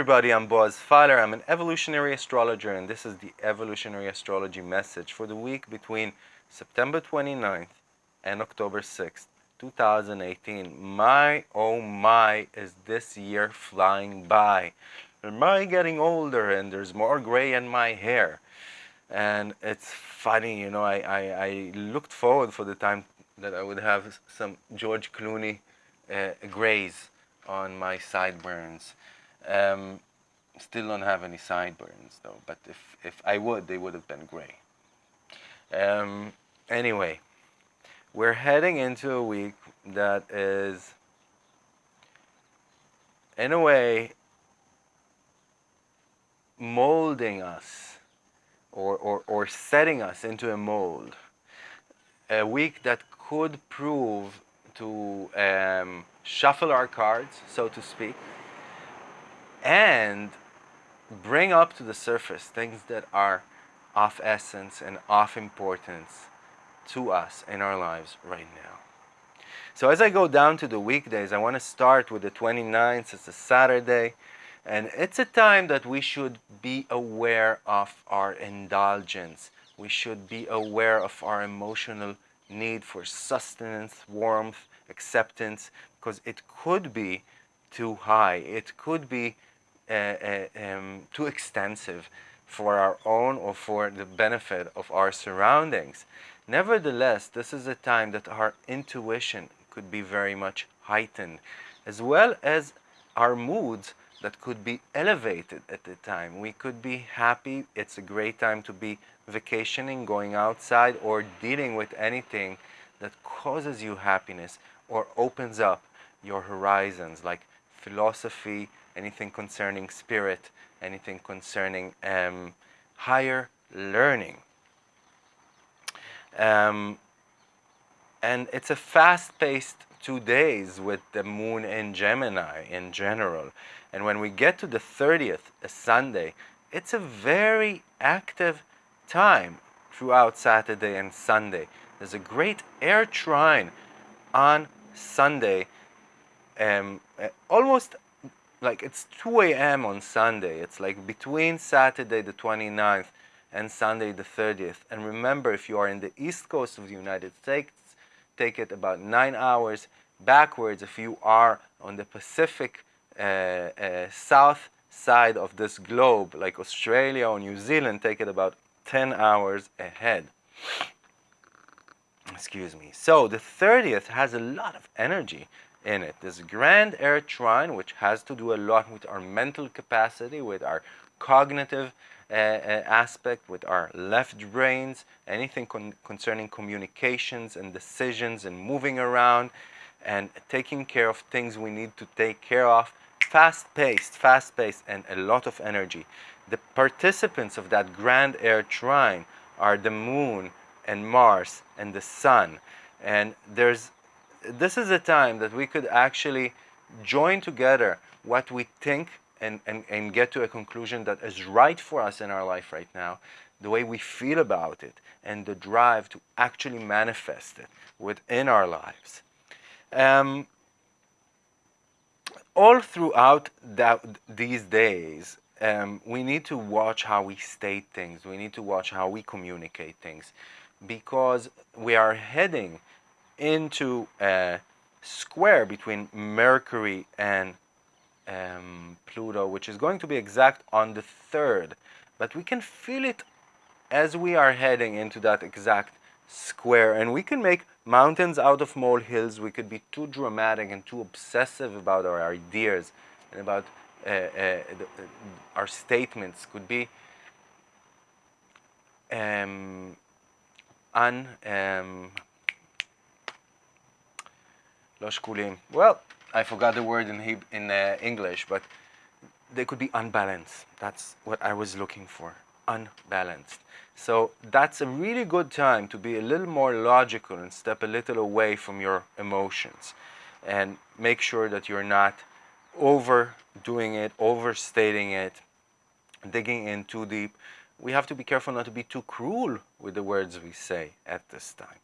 Everybody, I'm Boaz Feiler. I'm an evolutionary astrologer and this is the evolutionary astrology message for the week between September 29th and October 6th, 2018. My oh my is this year flying by. Am I getting older and there's more gray in my hair? And it's funny, you know, I, I, I looked forward for the time that I would have some George Clooney uh, grays on my sideburns. Um, still don't have any sideburns though, but if, if I would, they would have been gray. Um, anyway, we're heading into a week that is, in a way, molding us or, or, or setting us into a mold. A week that could prove to um, shuffle our cards, so to speak, and bring up to the surface things that are of essence and of importance to us in our lives right now. So as I go down to the weekdays, I want to start with the 29th. It's a Saturday. And it's a time that we should be aware of our indulgence. We should be aware of our emotional need for sustenance, warmth, acceptance, because it could be too high. It could be um, too extensive for our own or for the benefit of our surroundings. Nevertheless, this is a time that our intuition could be very much heightened, as well as our moods that could be elevated at the time. We could be happy. It's a great time to be vacationing, going outside, or dealing with anything that causes you happiness or opens up your horizons, like philosophy, anything concerning spirit, anything concerning um, higher learning. Um, and it's a fast-paced two days with the moon in Gemini in general. And when we get to the 30th, a Sunday, it's a very active time throughout Saturday and Sunday. There's a great air trine on Sunday, um, almost like it's 2 a.m. on Sunday. It's like between Saturday the 29th and Sunday the 30th. And remember, if you are in the east coast of the United States, take it about nine hours backwards. If you are on the Pacific uh, uh, south side of this globe, like Australia or New Zealand, take it about 10 hours ahead. Excuse me. So the 30th has a lot of energy in it. This grand air trine, which has to do a lot with our mental capacity, with our cognitive uh, uh, aspect, with our left brains, anything con concerning communications and decisions and moving around and taking care of things we need to take care of. Fast-paced, fast-paced, and a lot of energy. The participants of that grand air trine are the moon and Mars and the sun. And there's this is a time that we could actually join together what we think and, and, and get to a conclusion that is right for us in our life right now, the way we feel about it, and the drive to actually manifest it within our lives. Um, all throughout that, these days, um, we need to watch how we state things. We need to watch how we communicate things because we are heading into a square between Mercury and um, Pluto, which is going to be exact on the 3rd. But we can feel it as we are heading into that exact square. And we can make mountains out of molehills. We could be too dramatic and too obsessive about our ideas and about uh, uh, uh, our statements. Could be um, un, um, well, I forgot the word in, in uh, English, but they could be unbalanced. That's what I was looking for, unbalanced. So that's a really good time to be a little more logical and step a little away from your emotions and make sure that you're not overdoing it, overstating it, digging in too deep. We have to be careful not to be too cruel with the words we say at this time.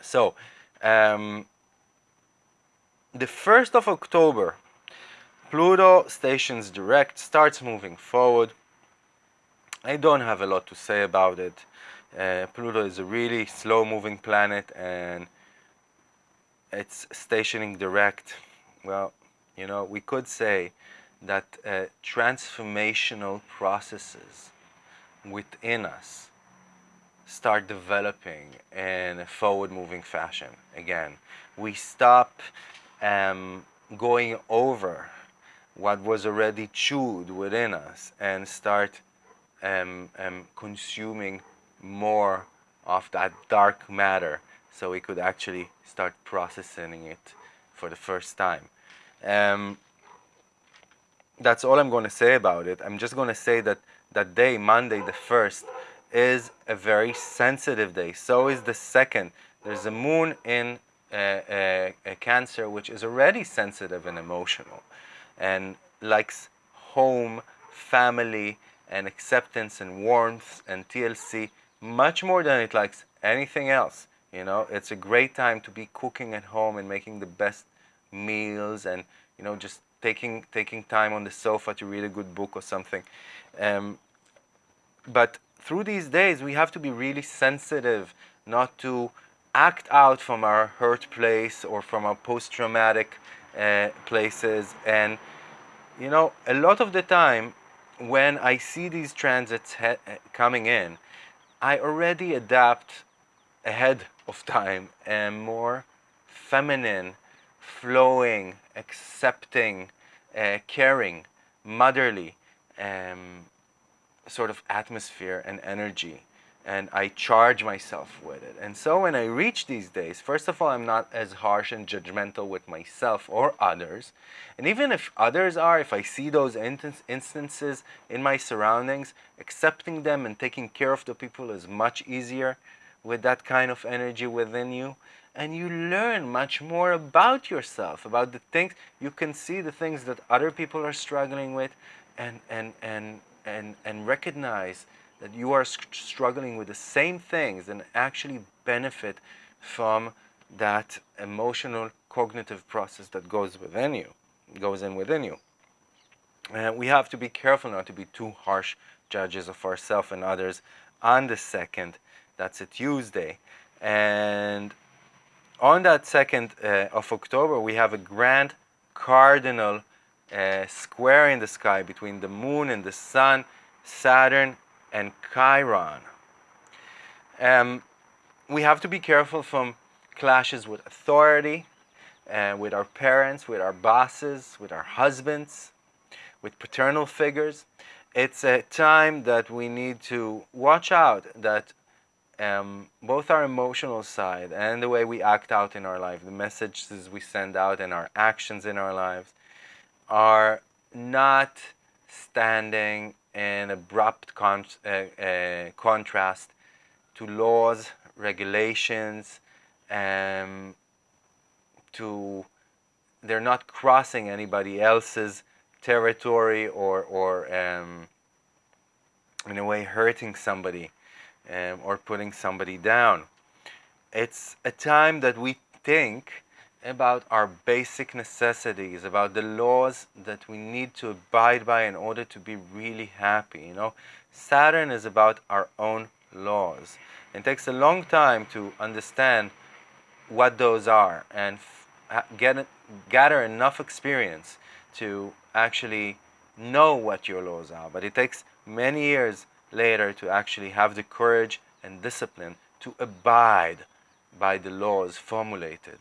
So, um, the 1st of October Pluto stations direct, starts moving forward. I don't have a lot to say about it. Uh, Pluto is a really slow moving planet and it's stationing direct. Well, you know, we could say that uh, transformational processes within us start developing in a forward moving fashion. Again, we stop um, going over what was already chewed within us and start um, um, consuming more of that dark matter so we could actually start processing it for the first time. Um, that's all I'm going to say about it. I'm just going to say that that day, Monday the 1st, is a very sensitive day. So is the second. There's a moon in uh, a Cancer, which is already sensitive and emotional and likes home, family, and acceptance and warmth and TLC much more than it likes anything else. You know, it's a great time to be cooking at home and making the best meals and, you know, just taking taking time on the sofa to read a good book or something. Um, but through these days, we have to be really sensitive not to act out from our hurt place or from our post-traumatic uh, places. And, you know, a lot of the time, when I see these transits coming in, I already adapt ahead of time and more feminine, flowing, accepting, uh, caring, motherly um, sort of atmosphere and energy and I charge myself with it. And so when I reach these days, first of all, I'm not as harsh and judgmental with myself or others. And even if others are, if I see those instances in my surroundings, accepting them and taking care of the people is much easier with that kind of energy within you. And you learn much more about yourself, about the things, you can see the things that other people are struggling with and, and, and, and, and recognize that you are struggling with the same things and actually benefit from that emotional cognitive process that goes within you, goes in within you. And we have to be careful not to be too harsh judges of ourselves and others on the second. That's a Tuesday. And on that second uh, of October, we have a grand cardinal uh, square in the sky between the moon and the sun, Saturn and Chiron. Um, we have to be careful from clashes with authority, and uh, with our parents, with our bosses, with our husbands, with paternal figures. It's a time that we need to watch out that um, both our emotional side and the way we act out in our life, the messages we send out and our actions in our lives are not standing an abrupt con uh, uh, contrast to laws, regulations, um, to they're not crossing anybody else's territory or, or um, in a way hurting somebody um, or putting somebody down. It's a time that we think about our basic necessities, about the laws that we need to abide by in order to be really happy. You know, Saturn is about our own laws. It takes a long time to understand what those are and get gather enough experience to actually know what your laws are. But it takes many years later to actually have the courage and discipline to abide by the laws formulated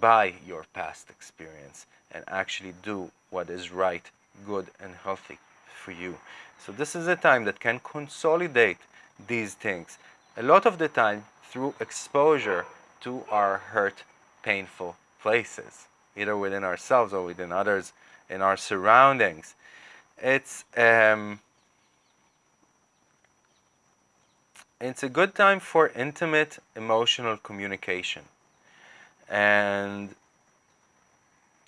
by your past experience and actually do what is right, good, and healthy for you. So this is a time that can consolidate these things. A lot of the time through exposure to our hurt, painful places, either within ourselves or within others in our surroundings. It's um, it's a good time for intimate emotional communication. And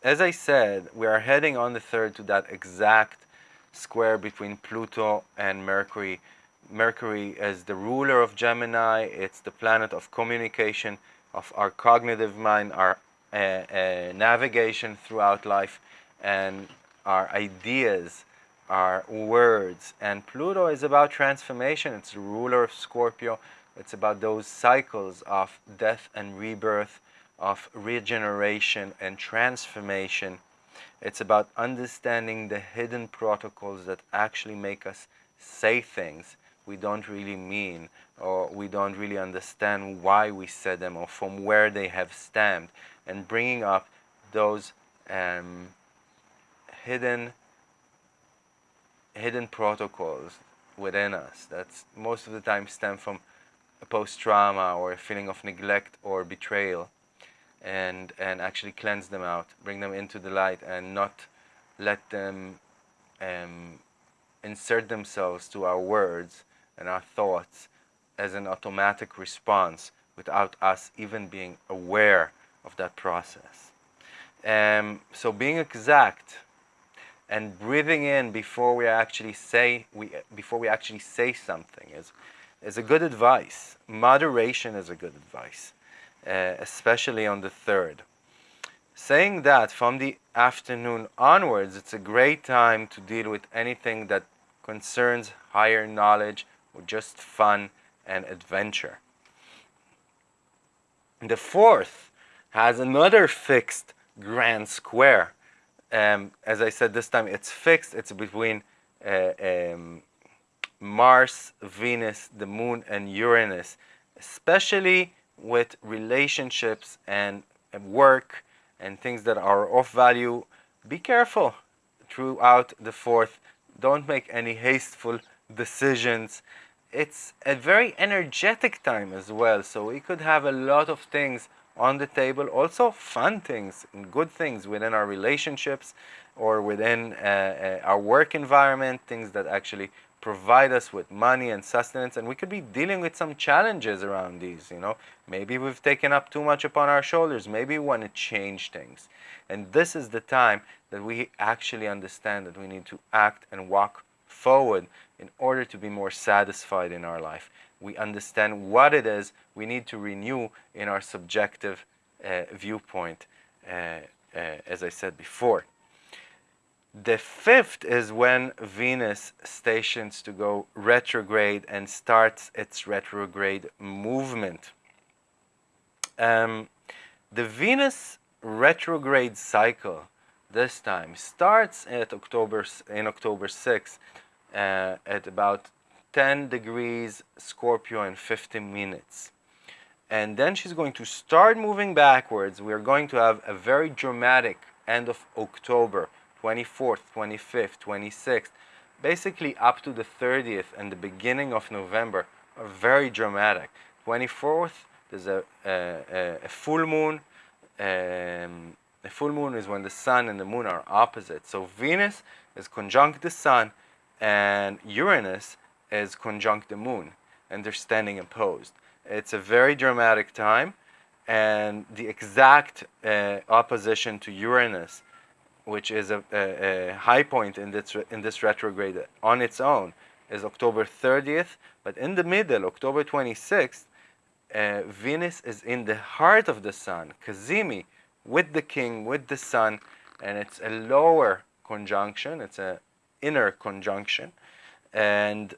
as I said, we are heading on the third to that exact square between Pluto and Mercury. Mercury is the ruler of Gemini. It's the planet of communication, of our cognitive mind, our uh, uh, navigation throughout life. And our ideas, our words. And Pluto is about transformation. It's the ruler of Scorpio. It's about those cycles of death and rebirth, of regeneration and transformation. It's about understanding the hidden protocols that actually make us say things we don't really mean or we don't really understand why we said them or from where they have stemmed and bringing up those um, hidden hidden protocols within us that most of the time stem from a post-trauma or a feeling of neglect or betrayal and and actually cleanse them out bring them into the light and not let them um, insert themselves to our words and our thoughts as an automatic response without us even being aware of that process. Um, so being exact and breathing in before we actually say we before we actually say something is is a good advice. Moderation is a good advice, uh, especially on the third. Saying that from the afternoon onwards, it's a great time to deal with anything that concerns higher knowledge or just fun and adventure. The fourth has another fixed grand square. Um, as I said this time, it's fixed. It's between uh, um, Mars, Venus, the Moon, and Uranus, especially with relationships and, and work and things that are of value. Be careful throughout the fourth. Don't make any hasteful decisions it's a very energetic time as well so we could have a lot of things on the table also fun things and good things within our relationships or within uh, uh, our work environment things that actually provide us with money and sustenance and we could be dealing with some challenges around these you know maybe we've taken up too much upon our shoulders maybe we want to change things and this is the time that we actually understand that we need to act and walk forward in order to be more satisfied in our life. We understand what it is we need to renew in our subjective uh, viewpoint, uh, uh, as I said before. The fifth is when Venus stations to go retrograde and starts its retrograde movement. Um, the Venus retrograde cycle this time starts at October in October 6th uh, at about 10 degrees Scorpio in 15 minutes. And then she's going to start moving backwards. We are going to have a very dramatic end of October, 24th, 25th, 26th, basically up to the 30th and the beginning of November are very dramatic. 24th, there's a, a, a full moon. Um, a full moon is when the sun and the moon are opposite. So Venus is conjunct the sun and Uranus is conjunct the moon and they're standing opposed. It's a very dramatic time and the exact uh, opposition to Uranus, which is a, a, a, high point in this, in this retrograde on its own, is October 30th, but in the middle, October 26th, uh, Venus is in the heart of the sun, Cazimi, with the king, with the sun, and it's a lower conjunction, it's a inner conjunction and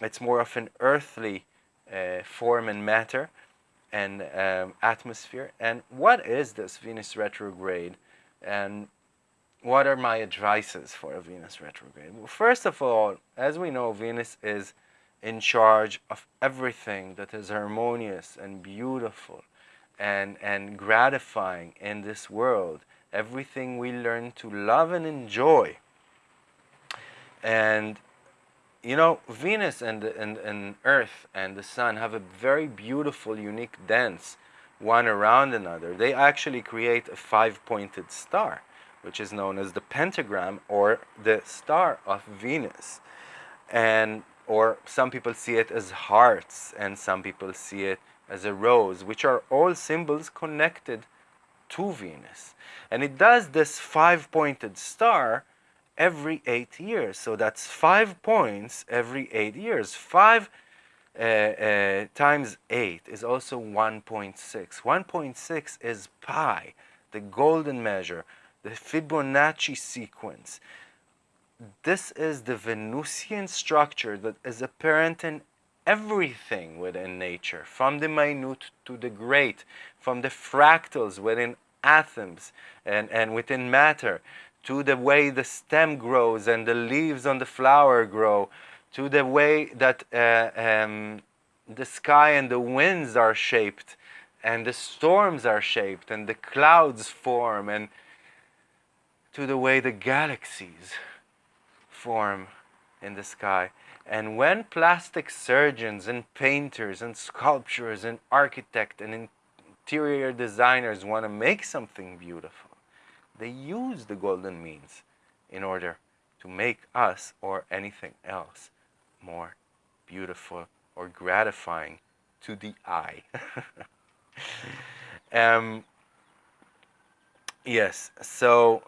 it's more of an earthly uh, form and matter and um, atmosphere. And what is this Venus retrograde? And what are my advices for a Venus retrograde? Well, first of all, as we know, Venus is in charge of everything that is harmonious and beautiful and, and gratifying in this world. Everything we learn to love and enjoy and you know, Venus and, and, and Earth and the Sun have a very beautiful, unique dance, one around another. They actually create a five-pointed star, which is known as the pentagram or the star of Venus. And or some people see it as hearts and some people see it as a rose, which are all symbols connected to Venus. And it does this five-pointed star every eight years. So that's five points every eight years. Five uh, uh, times eight is also 1.6. 1.6 is pi, the golden measure, the Fibonacci sequence. this is the Venusian structure that is apparent in everything within nature, from the minute to the great, from the fractals within atoms and, and within matter, to the way the stem grows and the leaves on the flower grow, to the way that uh, um, the sky and the winds are shaped, and the storms are shaped, and the clouds form, and to the way the galaxies form in the sky. And when plastic surgeons and painters and sculptors and architects and interior designers want to make something beautiful, they use the golden means in order to make us or anything else more beautiful or gratifying to the eye. um, yes, so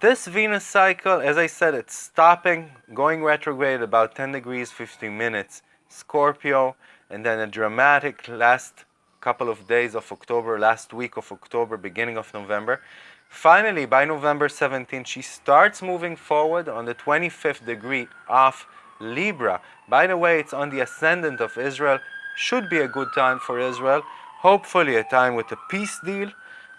this Venus cycle, as I said, it's stopping, going retrograde about 10 degrees, 15 minutes, Scorpio, and then a dramatic last couple of days of October, last week of October, beginning of November. Finally, by November 17, she starts moving forward on the 25th degree of Libra. By the way, it's on the ascendant of Israel. Should be a good time for Israel. Hopefully a time with a peace deal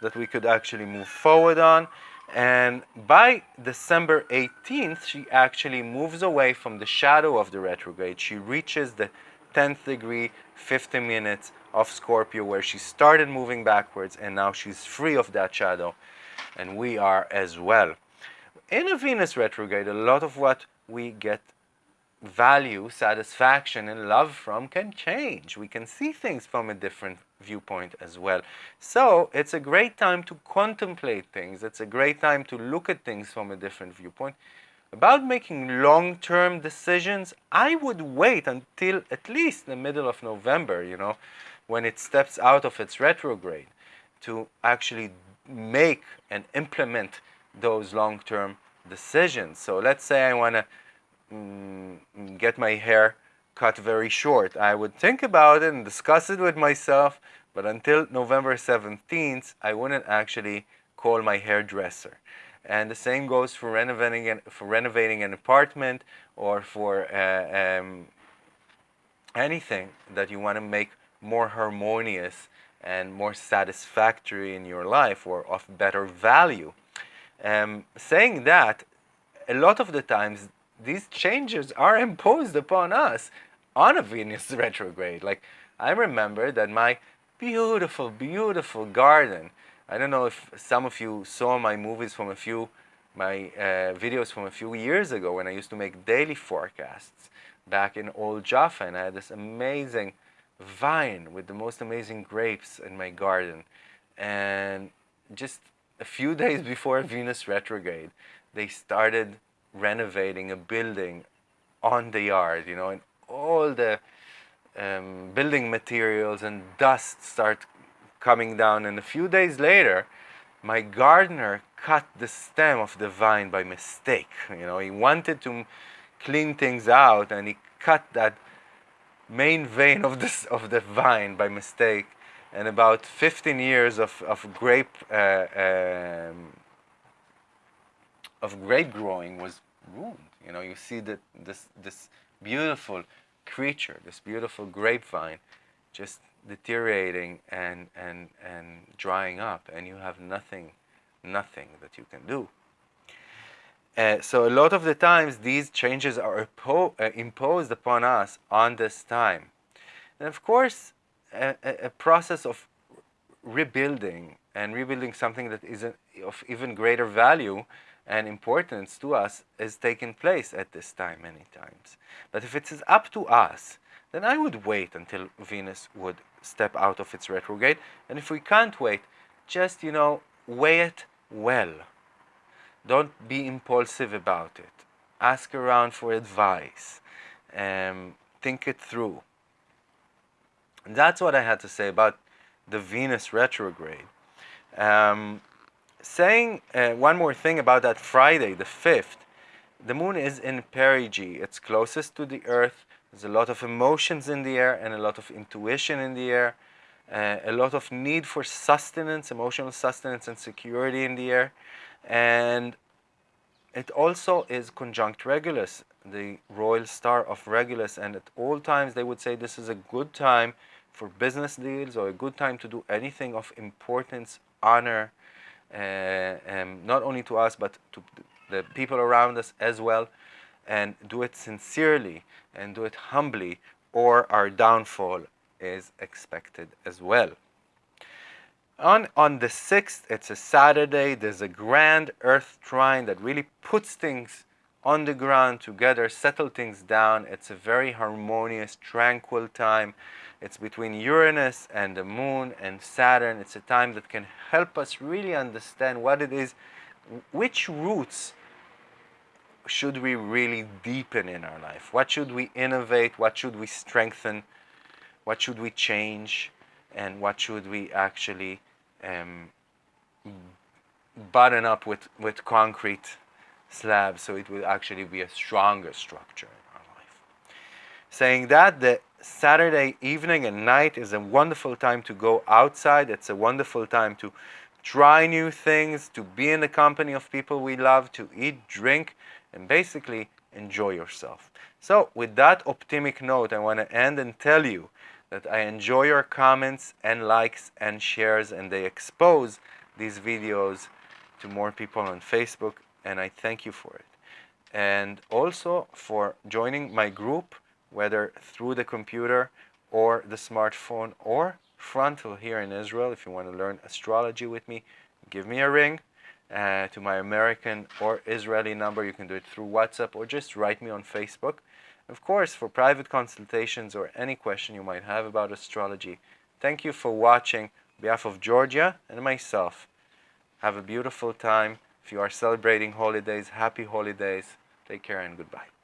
that we could actually move forward on. And by December 18th, she actually moves away from the shadow of the retrograde. She reaches the 10th degree, 50 minutes of Scorpio, where she started moving backwards, and now she's free of that shadow. And we are as well. In a Venus retrograde, a lot of what we get value, satisfaction, and love from can change. We can see things from a different viewpoint as well. So it's a great time to contemplate things. It's a great time to look at things from a different viewpoint. About making long-term decisions, I would wait until at least the middle of November, you know, when it steps out of its retrograde to actually make and implement those long-term decisions. So let's say I want to mm, get my hair cut very short. I would think about it and discuss it with myself, but until November 17th, I wouldn't actually call my hairdresser. And the same goes for renovating an, for renovating an apartment or for uh, um, anything that you want to make more harmonious and more satisfactory in your life or of better value. Um, saying that, a lot of the times these changes are imposed upon us on a Venus retrograde. Like, I remember that my beautiful, beautiful garden, I don't know if some of you saw my movies from a few, my uh, videos from a few years ago when I used to make daily forecasts back in Old Jaffa and I had this amazing vine with the most amazing grapes in my garden. And just a few days before Venus retrograde, they started renovating a building on the yard, you know, and all the um, building materials and dust start coming down. And a few days later, my gardener cut the stem of the vine by mistake. You know, he wanted to clean things out and he cut that main vein of this of the vine by mistake. And about 15 years of, of grape uh, um, of grape growing was ruined. You know, you see that this this beautiful creature, this beautiful grapevine, just deteriorating and, and, and drying up, and you have nothing, nothing that you can do. Uh, so a lot of the times these changes are uh, imposed upon us on this time. And of course, a, a, process of rebuilding and rebuilding something that is of even greater value and importance to us is taking place at this time many times. But if it is up to us, then I would wait until Venus would step out of its retrograde. And if we can't wait, just, you know, weigh it well. Don't be impulsive about it. Ask around for advice. Um, think it through. And that's what I had to say about the Venus retrograde. Um, saying uh, one more thing about that Friday, the 5th, the moon is in perigee. It's closest to the earth. There's a lot of emotions in the air and a lot of intuition in the air. Uh, a lot of need for sustenance, emotional sustenance and security in the air. And it also is conjunct Regulus, the royal star of Regulus, and at all times they would say this is a good time for business deals or a good time to do anything of importance, honor, um, not only to us but to the people around us as well, and do it sincerely and do it humbly, or our downfall is expected as well. On, on the 6th, it's a Saturday, there's a grand earth trine that really puts things on the ground together, settle things down. It's a very harmonious, tranquil time. It's between Uranus and the moon and Saturn. It's a time that can help us really understand what it is, which roots should we really deepen in our life? What should we innovate? What should we strengthen? What should we change? And what should we actually um, button up with, with concrete slabs so it will actually be a stronger structure in our life. Saying that, the Saturday evening and night is a wonderful time to go outside. It's a wonderful time to try new things, to be in the company of people we love, to eat, drink, and basically enjoy yourself. So with that optimistic note, I want to end and tell you that I enjoy your comments and likes and shares and they expose these videos to more people on Facebook and I thank you for it. And also for joining my group, whether through the computer or the smartphone or frontal here in Israel. If you want to learn astrology with me, give me a ring uh, to my American or Israeli number. You can do it through WhatsApp or just write me on Facebook. Of course, for private consultations or any question you might have about astrology, thank you for watching. On behalf of Georgia and myself, have a beautiful time. If you are celebrating holidays, happy holidays. Take care and goodbye.